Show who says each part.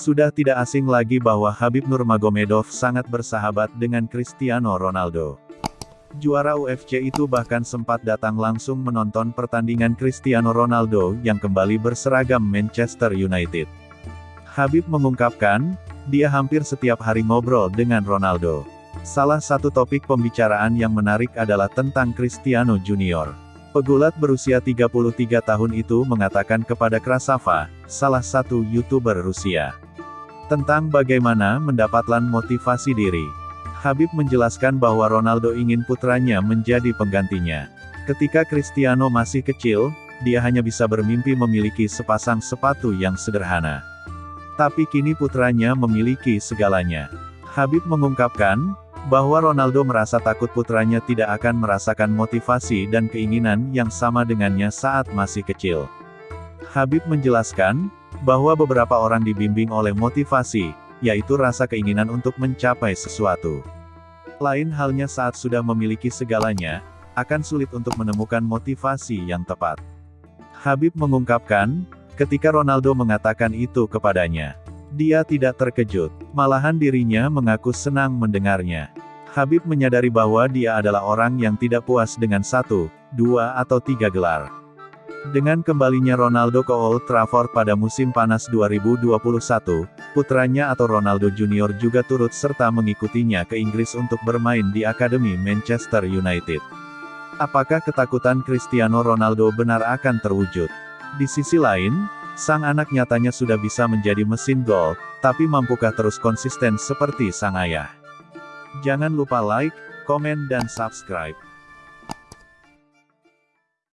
Speaker 1: Sudah tidak asing lagi bahwa Habib Nurmagomedov sangat bersahabat dengan Cristiano Ronaldo. Juara UFC itu bahkan sempat datang langsung menonton pertandingan Cristiano Ronaldo yang kembali berseragam Manchester United. Habib mengungkapkan, dia hampir setiap hari ngobrol dengan Ronaldo. Salah satu topik pembicaraan yang menarik adalah tentang Cristiano Junior. Pegulat berusia 33 tahun itu mengatakan kepada Krasava, salah satu YouTuber Rusia, tentang bagaimana mendapatkan motivasi diri. Habib menjelaskan bahwa Ronaldo ingin putranya menjadi penggantinya. Ketika Cristiano masih kecil, dia hanya bisa bermimpi memiliki sepasang sepatu yang sederhana. Tapi kini putranya memiliki segalanya. Habib mengungkapkan, bahwa Ronaldo merasa takut putranya tidak akan merasakan motivasi dan keinginan yang sama dengannya saat masih kecil. Habib menjelaskan, bahwa beberapa orang dibimbing oleh motivasi, yaitu rasa keinginan untuk mencapai sesuatu. Lain halnya saat sudah memiliki segalanya, akan sulit untuk menemukan motivasi yang tepat. Habib mengungkapkan, ketika Ronaldo mengatakan itu kepadanya. Dia tidak terkejut, malahan dirinya mengaku senang mendengarnya. Habib menyadari bahwa dia adalah orang yang tidak puas dengan satu, dua atau tiga gelar. Dengan kembalinya Ronaldo ke Old Trafford pada musim panas 2021, putranya atau Ronaldo Junior juga turut serta mengikutinya ke Inggris untuk bermain di Akademi Manchester United. Apakah ketakutan Cristiano Ronaldo benar akan terwujud? Di sisi lain, Sang anak nyatanya sudah bisa menjadi mesin gol, tapi mampukah terus konsisten seperti sang ayah? Jangan lupa like, komen dan subscribe.